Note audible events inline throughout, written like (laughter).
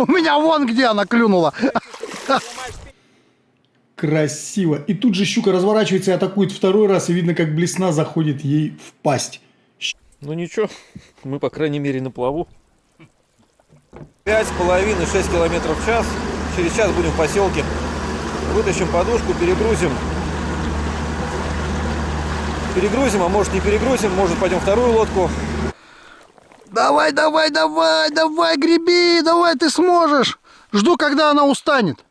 (laughs) У меня вон где она клюнула. Красиво. И тут же щука разворачивается и атакует второй раз, и видно, как блесна заходит ей в пасть. Ну ничего, мы по крайней мере на плаву. Пять с половиной, шесть километров в час. Через час будем в поселке. Вытащим подушку, перегрузим. Перегрузим, а может не перегрузим, может пойдем вторую лодку. Давай, давай, давай, давай, греби, давай, ты сможешь. Жду, когда она устанет.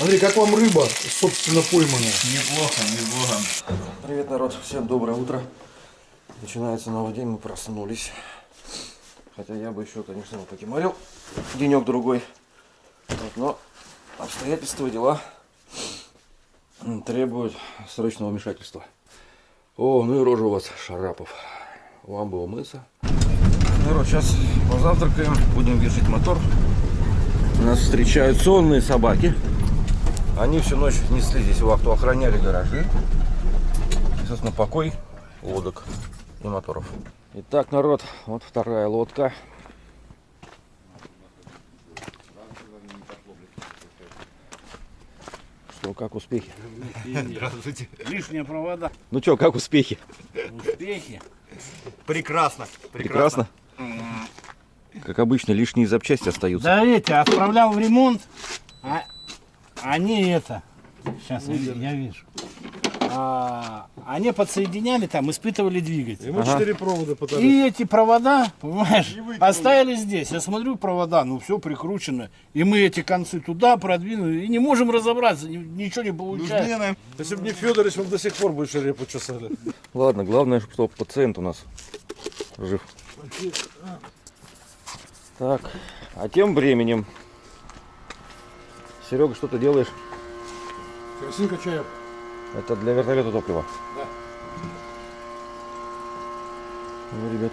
Андрей, как вам рыба, собственно, пойманная? Неплохо, неплохо. Привет, народ, всем доброе утро. Начинается новый день, мы проснулись. Хотя я бы еще, конечно, покемарил денек-другой. Вот, но обстоятельства, дела требуют срочного вмешательства. О, ну и рожа у вас, Шарапов. Вам бы умыться. Народ, сейчас позавтракаем, будем вешать мотор. Нас встречают сонные собаки. Они всю ночь несли здесь вахту, охраняли гаражи. И, собственно, покой лодок и моторов. Итак, народ, вот вторая лодка. Что, как успехи? Здравствуйте. Лишние провода. Ну что, как успехи? Успехи. Прекрасно. Прекрасно. Как обычно, лишние запчасти остаются. Да эти, отправлял в ремонт, а они это, сейчас я, я вижу, А, они подсоединяли там, испытывали двигатель. Ему четыре провода пытались. И эти провода, понимаешь, оставили здесь. Я смотрю, провода, ну все прикручено. И мы эти концы туда продвинули. И не можем разобраться, ни- ничего не получается. Если бы не Федорович, мы бы до сих пор больше репу чесали. Ладно, главное, чтобы пациент у нас жив. Так, а тем временем, Серега, что ты делаешь? Керосин качаю. Это для вертолета топлива? Да. Ну, ребят,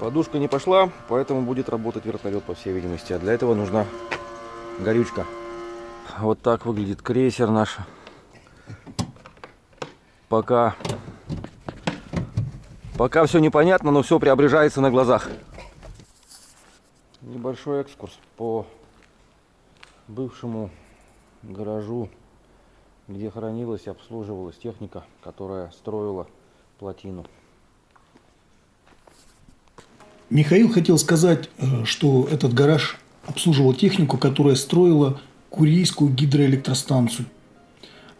подушка не пошла, поэтому будет работать вертолет, по всей видимости. А для этого нужна горючка. Вот так выглядит крейсер наш. Пока, пока все непонятно, но все преображается на глазах. Небольшой экскурс по бывшему гаражу где хранилась и обслуживалась техника, которая строила плотину. Михаил хотел сказать, э, что этот гараж обслуживал технику, которая строила Курейскую гидроэлектростанцию.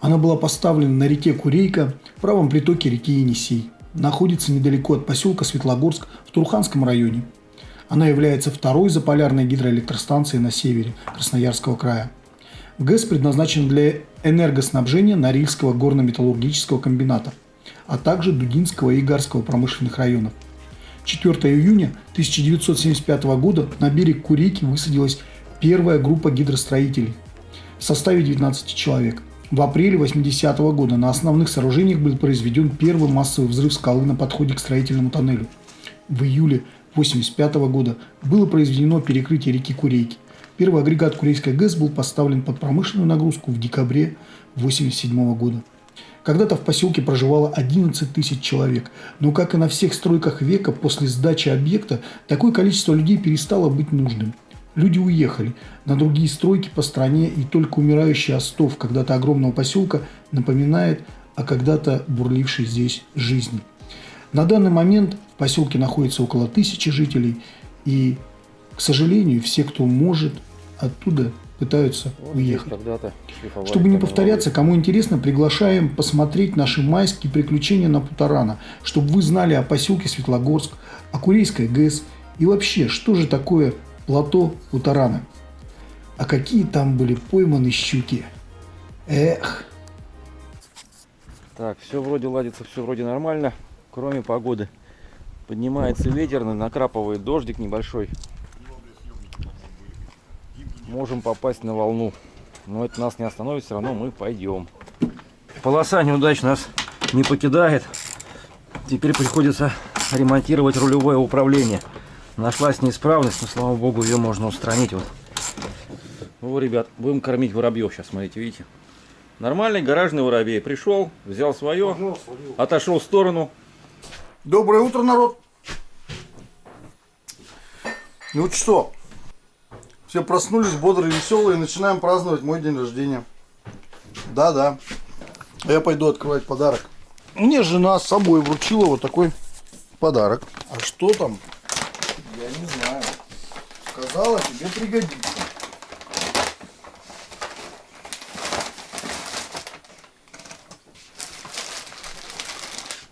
Она была поставлена на реке Курейка в правом притоке реки Енисей. Находится недалеко от поселка Светлогорск в Турханском районе. Она является второй заполярной гидроэлектростанцией на севере Красноярского края. ГЭС предназначен для энергоснабжения Норильского горно-металлургического комбината, а также Дудинского и Игарского промышленных районов. 4 июня 1975 года на берег Курейки высадилась первая группа гидростроителей в составе 19 человек. В апреле 80 года на основных сооружениях был произведен первый массовый взрыв скалы на подходе к строительному тоннелю. В июле 1985 года было произведено перекрытие реки Курейки. Первый агрегат Курейской ГЭС был поставлен под промышленную нагрузку в декабре 1987 года. Когда-то в поселке проживало 11 тысяч человек, но, как и на всех стройках века, после сдачи объекта такое количество людей перестало быть нужным. Люди уехали на другие стройки по стране, и только умирающий остов когда-то огромного поселка напоминает о когда-то бурлившей здесь жизни. На данный момент в поселке находится около тысячи жителей, и, к сожалению, все, кто может, оттуда пытаются уехать. Когда-то шлифовали Чтобы не повторяться, кому интересно, приглашаем посмотреть наши майские приключения на Путарана, чтобы вы знали о поселке Светлогорск, о Курейской ГЭС и вообще, что же такое плато Путарана. А какие там были пойманы щуки. Эх. Так, все вроде ладится, все вроде нормально, кроме погоды. Поднимается ветер, накрапывает дождик небольшой. Можем попасть на волну. Но это нас не остановит, все равно мы пойдем. Полоса неудач нас не покидает. Теперь приходится ремонтировать рулевое управление. Нашлась неисправность, но слава богу ее можно устранить. Вот. Ну, ребят, будем кормить воробьев сейчас, смотрите, видите. Нормальный гаражный воробей. Пришел, взял свое, отошел в сторону. Доброе утро, народ. Ну вот что, Все проснулись бодрые, веселые начинаем праздновать мой день рождения. Да-да. Я пойду открывать подарок. Мне жена с собой вручила вот такой подарок. А что там? Я не знаю. Сказала, тебе пригодится.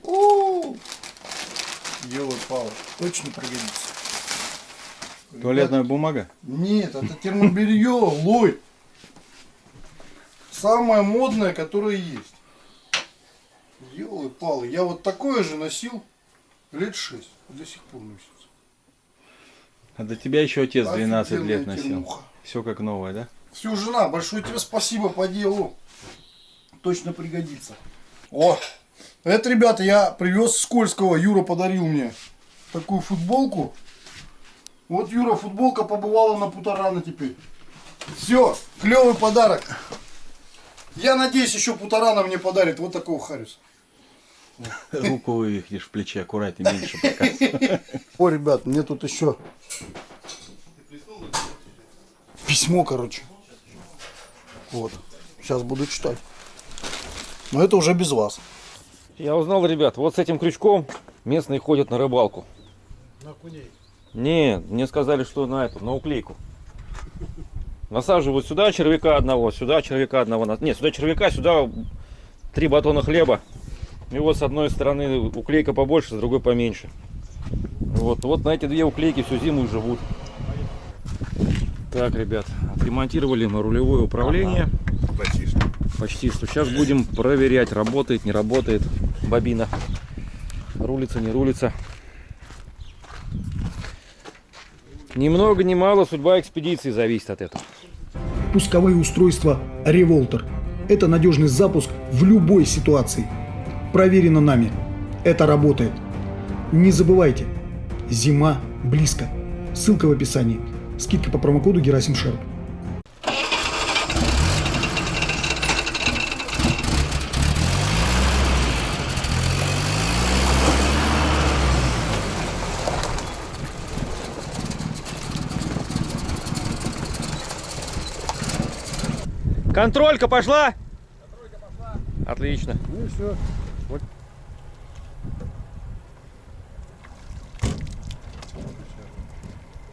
У! Делаю палок. Точно пригодится. Туалетная бумага? Нет, это термобелье, лой. Самое модное, которое есть. Елы палы. Я вот такое же носил лет шесть. До сих пор носится. А до тебя еще отец 12 лет Офигенная носил. термуха. Все как новое, да? Все, жена, большое тебе спасибо по делу. Точно пригодится. О, это, ребята, я привез с Кольского. Юра подарил мне такую футболку. Вот, Юра, футболка побывала на Путарана теперь. Все, клевый подарок. Я надеюсь, еще Путарана мне подарит вот такого Харриса. (laughs) Руку вывихнешь в плече, аккуратнее, меньше пока. (laughs) О, ребят, мне тут еще письмо, короче. Вот. Сейчас буду читать. Но это уже без вас. Я узнал, ребят, вот с этим крючком местные ходят на рыбалку. На куней. Нет, мне сказали, что на эту, на уклейку. Насаживают сюда червяка одного, сюда червяка одного. Нет, сюда червяка, сюда три батона хлеба. И вот с одной стороны уклейка побольше, с другой поменьше. Вот, вот на эти две уклейки всю зиму и живут. Так, ребят, отремонтировали мы рулевое управление. Почти что. Почти что. Сейчас будем проверять, работает, не работает бобина. Рулится, не рулится. Ни много ни мало судьба экспедиции зависит от этого. Пусковые устройства Револтер. Это надежный запуск в любой ситуации. Проверено нами. Это работает. Не забывайте, зима близко. Ссылка в описании. Скидка по промокоду Герасим Шерп. Контролька пошла? Отлично. Ну и все. Вот.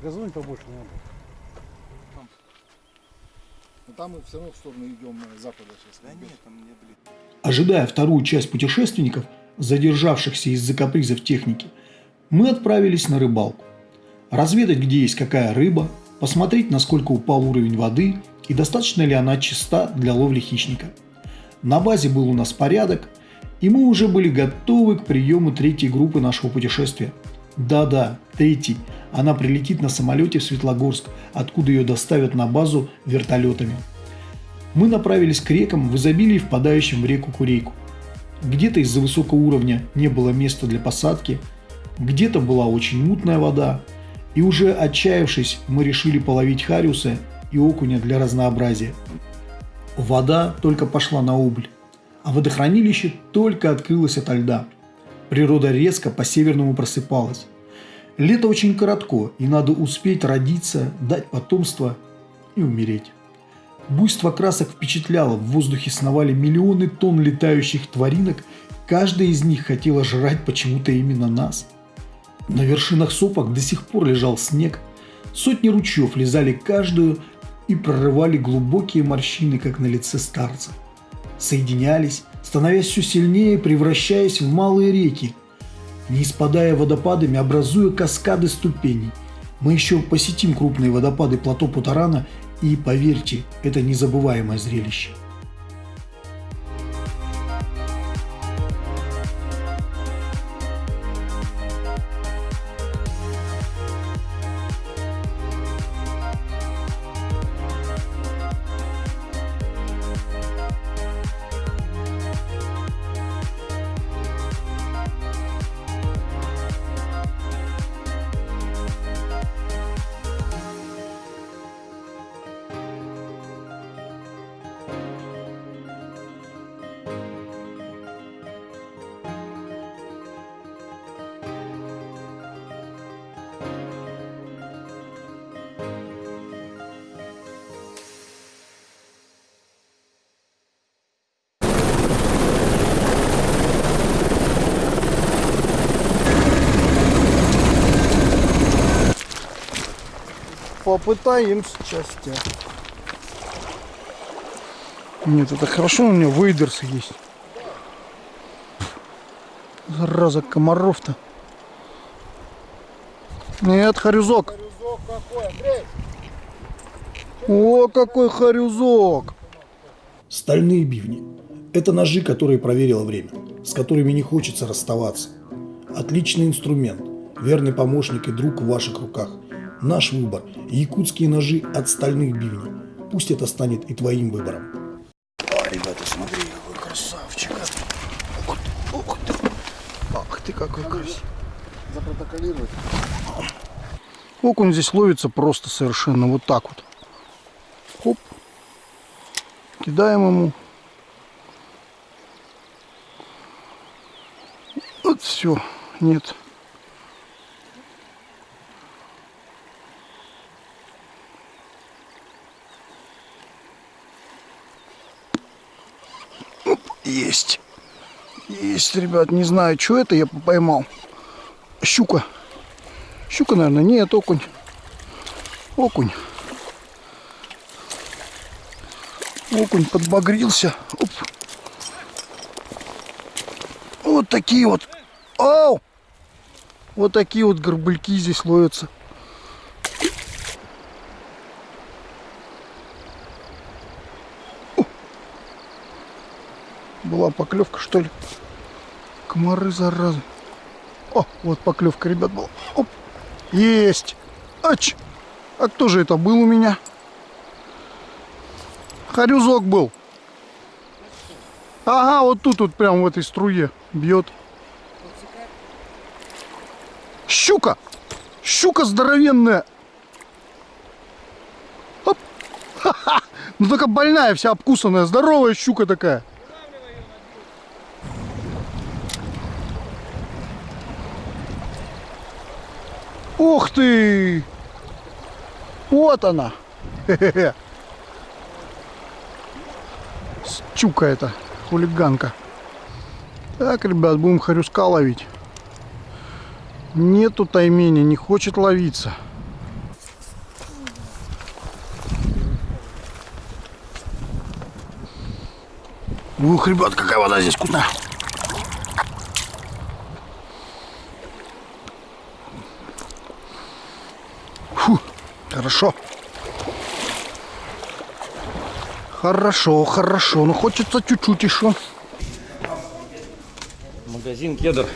Газонь побольше надо. Но там мы все равно в сторону идем запада сейчас. Да нет, там не блин. Ожидая вторую часть путешественников, задержавшихся из-за капризов техники, мы отправились на рыбалку. Разведать, где есть какая рыба, посмотреть, насколько упал уровень воды и достаточно ли она чиста для ловли хищника. На базе был у нас порядок, и мы уже были готовы к приему третьей группы нашего путешествия. Да-да, третий. Она прилетит на самолете в Светлогорск, откуда ее доставят на базу вертолетами. Мы направились к рекам в изобилии, впадающим в реку Курейку. Где-то из-за высокого уровня не было места для посадки, где-то была очень мутная вода, и уже отчаявшись, мы решили половить хариуса и окуня для разнообразия. Вода только пошла на убыль, а водохранилище только открылось ото льда. Природа резко по-северному просыпалась. Лето очень коротко, и надо успеть родиться, дать потомство и умереть. Буйство красок впечатляло, в воздухе сновали миллионы тонн летающих тваринок, каждая из них хотела жрать почему-то именно нас. На вершинах сопок до сих пор лежал снег, сотни ручьев лизали каждую и прорывали глубокие морщины, как на лице старца. Соединялись, становясь все сильнее, превращаясь в малые реки, не спадая водопадами, образуя каскады ступеней. Мы еще посетим крупные водопады плато Путарана, и поверьте, это незабываемое зрелище. Попытаемся счастья. Нет, это хорошо, у меня вейдерсы есть. Зараза, комаров-то. Нет, харюзок. О, какой харюзок. Стальные бивни – это ножи, которые проверило время, с которыми не хочется расставаться. Отличный инструмент, верный помощник и друг в ваших руках. Наш выбор – якутские ножи от стальных бивней. Пусть это станет и твоим выбором. А, ребята, смотри, какой красавчик. Ух ты, ух ты. Ах ты, какой красивый. Запротоколировать. Окунь здесь ловится просто совершенно вот так вот. Хоп. Кидаем ему. Вот все. Нет. Есть. Есть, ребят. Не знаю, что это я поймал. Щука. Щука, наверное. Нет, окунь. Окунь. Окунь подбагрился. Оп. Вот такие вот. Ау! Вот такие вот горбыльки здесь ловятся. Была поклевка, что ли? Комары, заразы. О, вот поклевка, ребят, была. Оп. Есть. Ач. А кто же это был у меня? Харюзок был. Ага, вот тут вот прям в этой струе бьет. Щука! Щука здоровенная! Оп. Ха-ха. (laughs) Ну только больная, вся обкусанная, здоровая щука такая. Ух ты! Вот она! Хе-хе-хе. Щука это, хулиганка. Так, ребят, будем хорюска ловить. Нету таймени, не хочет ловиться. Ух, ребят, какая вода здесь вкусная. Хорошо. Хорошо, хорошо. Ну хочется чуть-чуть еще. Магазин кедр.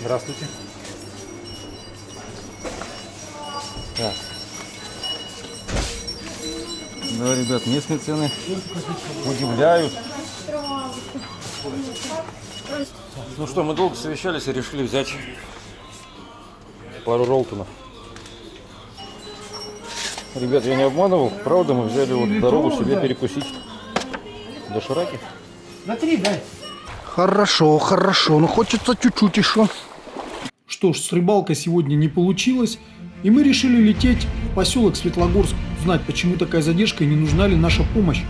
Здравствуйте. Так. Да, ребят, местные цены удивляют. Ну что, мы долго совещались и решили взять пару ролтонов. Ребят, я не обманывал, правда, мы взяли вот дорогу себе перекусить до Шираки. На три, дай. Хорошо, хорошо. Ну хочется чуть-чуть еще. Что ж, с рыбалкой сегодня не получилось, и мы решили лететь в поселок Светлогорск, узнать, почему такая задержка и не нужна ли наша помощь.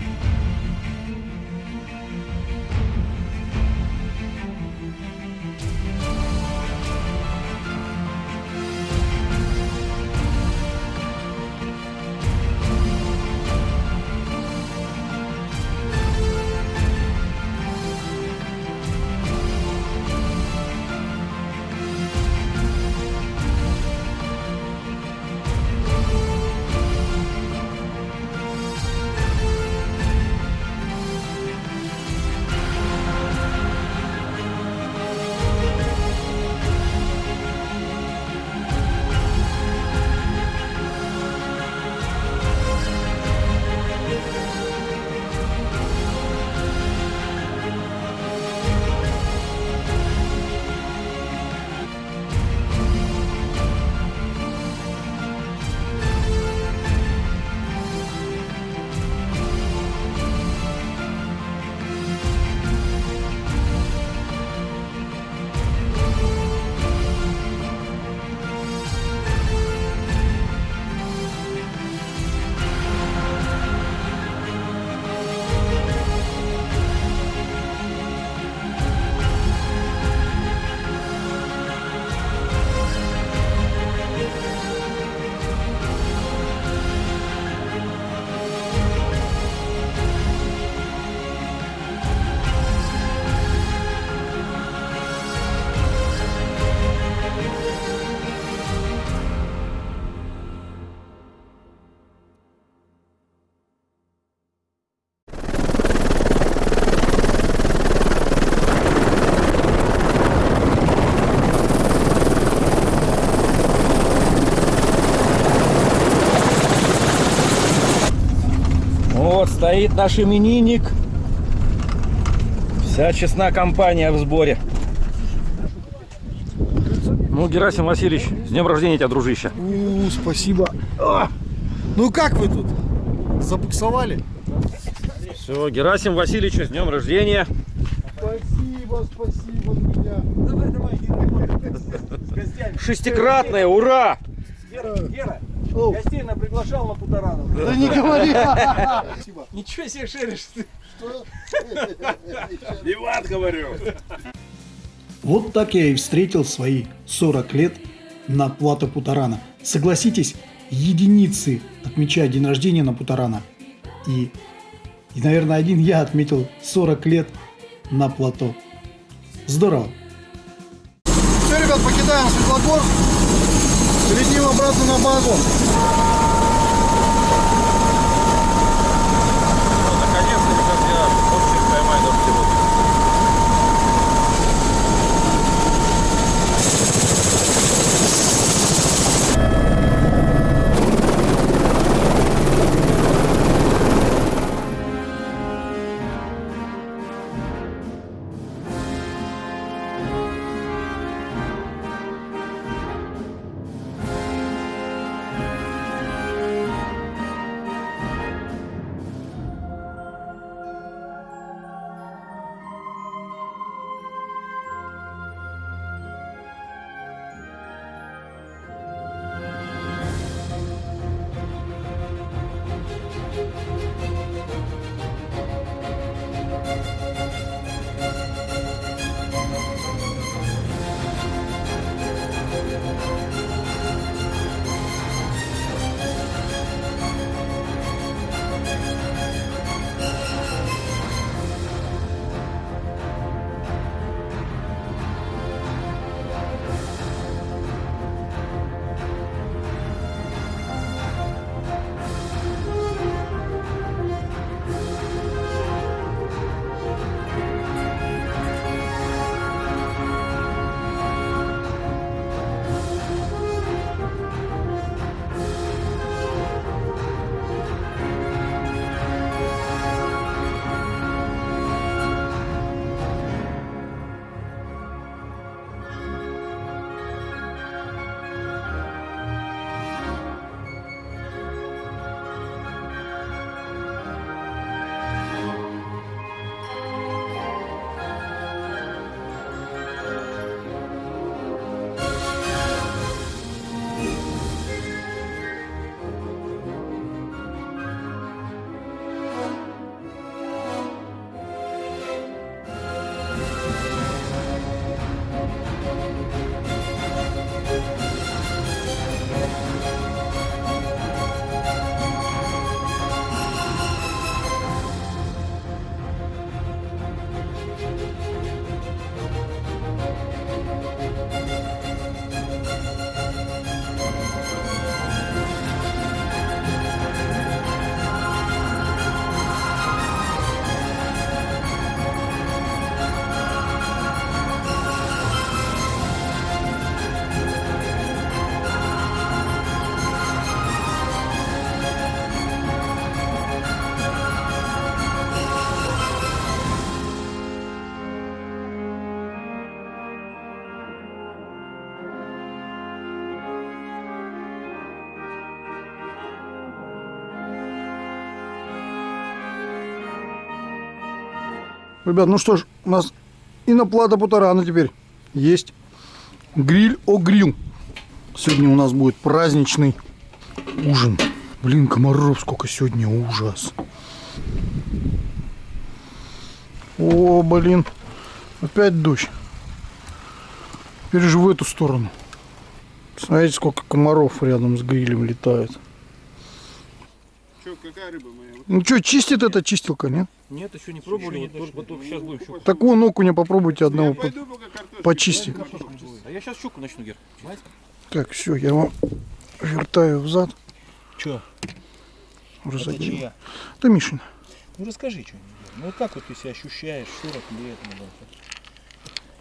Стоит наш именинник. Вся честна компания в сборе. Ну, Герасим Васильевич, с днем рождения тебя, дружище. У, спасибо. А! Ну как вы тут? Забуксовали? Все, Герасим Васильевич, с днем рождения. Спасибо, спасибо, друзья. Шестикратное, ура! Гера, Оу. гостей на приглашал на Путаранов. Да не говори. Спасибо. Ничего себе шеришь ты. Иван, говорю. Вот так я и встретил свои 40 лет на плато Путарана. Согласитесь, единицы отмечают день рождения на Путарана. И, и, наверное, один я отметил 40 лет на плато. Здорово. Все, ребят, покидаем Светлогорск. Летим обратно на базу. Ребят, ну что ж, у нас и на плата Путарана теперь есть гриль о гриль. Сегодня у нас будет праздничный ужин. Блин, комаров сколько сегодня, ужас. О, блин, опять дождь. Теперь же в эту сторону. Смотрите, сколько комаров рядом с грилем летает. Че, какая рыба моя? Ну что, чистит эта чистилка, нет? Нет, еще не пробовали, вот, только- вот только сейчас будем щуку. Так вон окуня попробуйте одного по- Пойду почистить. А я сейчас щуку начну, Гер. Так, все, я вам вертаю взад. Че? Разодел. чья? Это Мишин. Ну расскажи что-нибудь. Ну как вот ты себя ощущаешь 40 лет? ну,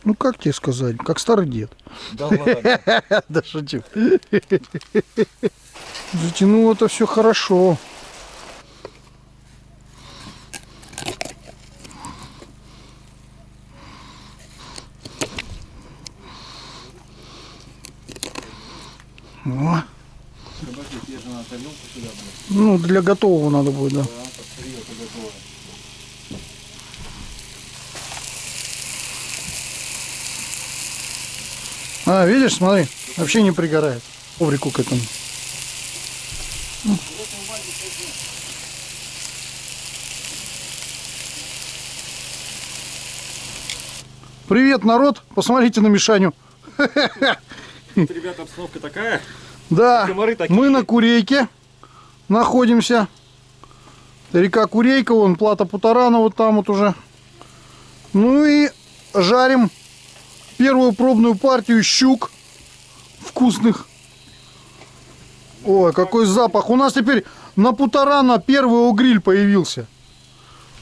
Ну как тебе сказать, как старый дед. Да ладно. (laughs) Да шучу. Затянуло это все хорошо. Ну, для готового надо будет, да. А, видишь, смотри, вообще не пригорает. Коврику к этому. Привет, народ! Посмотрите на Мишаню. (laughs) Ребята, обстановка такая. Да, мы на Курейке находимся. Река Курейка, вон плата Путарана вот там вот уже. Ну и жарим первую пробную партию щук вкусных. Ой, какой запах. У нас теперь на Путарана первый гриль появился.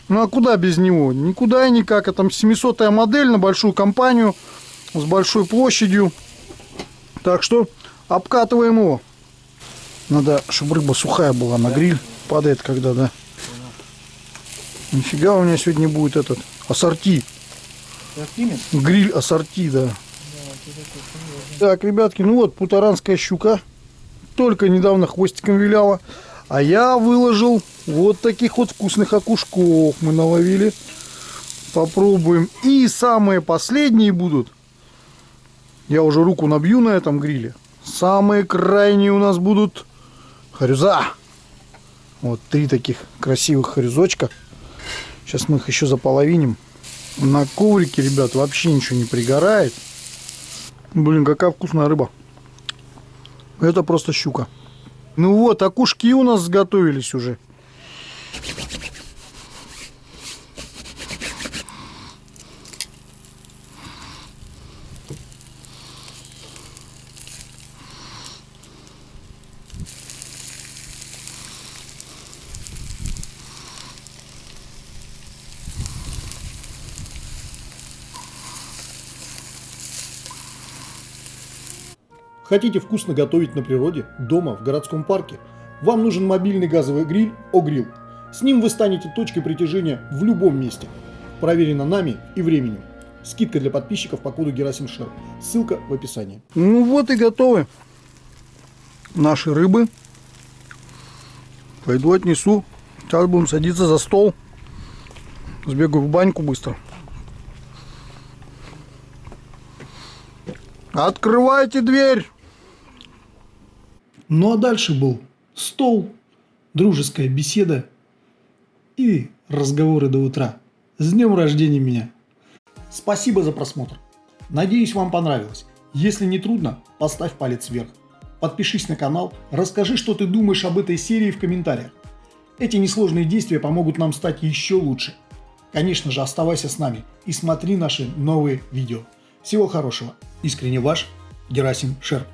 Ну а куда без него? Никуда и никак. Это 700 модель на большую компанию с большой площадью. Так что обкатываем его. Надо, чтобы рыба сухая была на гриль. Падает когда, да. Нифига у меня сегодня будет этот ассорти. Гриль ассорти, да. Так, ребятки, ну вот путаранская щука. Только недавно хвостиком виляла. А я выложил вот таких вот вкусных окушков мы наловили. Попробуем. И самые последние будут. Я уже руку набью на этом гриле. Самые крайние у нас будут харюза. Вот три таких красивых харюзочка. Сейчас мы их еще заполовиним. На коврике, ребят, вообще ничего не пригорает. Блин, какая вкусная рыба. Это просто щука. Ну вот, окушки у нас сготовились уже. Хотите вкусно готовить на природе, дома, в городском парке? Вам нужен мобильный газовый гриль «Огрилл». С ним вы станете точкой притяжения в любом месте. Проверено нами и временем. Скидка для подписчиков по коду Герасимшер. Ссылка в описании. Ну вот и готовы наши рыбы. Пойду отнесу. Сейчас будем садиться за стол. Сбегаю в баньку быстро. Открывайте дверь. Ну а дальше был стол, дружеская беседа и разговоры до утра. С днем рождения меня! Спасибо за просмотр. Надеюсь, вам понравилось. Если не трудно, поставь палец вверх. Подпишись на канал, расскажи, что ты думаешь об этой серии в комментариях. Эти несложные действия помогут нам стать еще лучше. Конечно же, оставайся с нами и смотри наши новые видео. Всего хорошего. Искренне ваш Герасим Шерп.